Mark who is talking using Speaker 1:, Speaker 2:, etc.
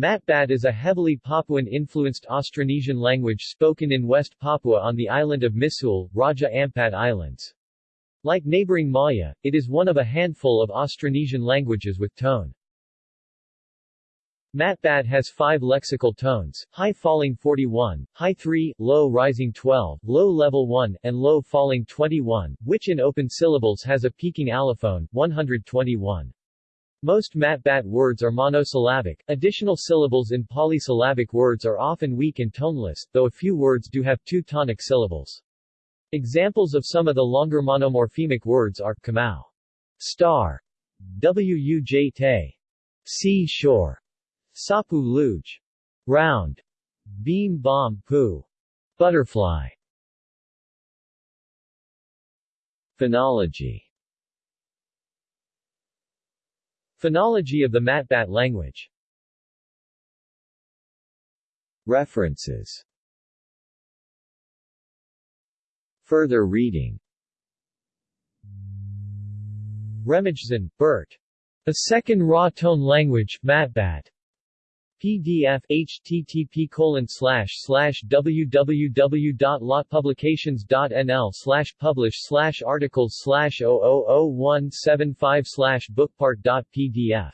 Speaker 1: Matbat is a heavily Papuan-influenced Austronesian language spoken in West Papua on the island of Misool, Raja Ampat Islands. Like neighboring Maya, it is one of a handful of Austronesian languages with tone. Matbat has five lexical tones, high falling 41, high 3, low rising 12, low level 1, and low falling 21, which in open syllables has a peaking allophone, 121. Most Matbat words are monosyllabic. Additional syllables in polysyllabic words are often weak and toneless, though a few words do have two tonic syllables. Examples of some of the longer monomorphemic words are kamau, star, wuj te, sea shore, sapu luge, round, beam bomb pu, butterfly. Phonology Phonology of the Matbat language References Further reading Remijsen, Bert. A Second Raw Tone Language, Matbat. PDF http colon slash slash www.lotpublications.nl slash publish slash articles slash 000175 slash bookpart.pdf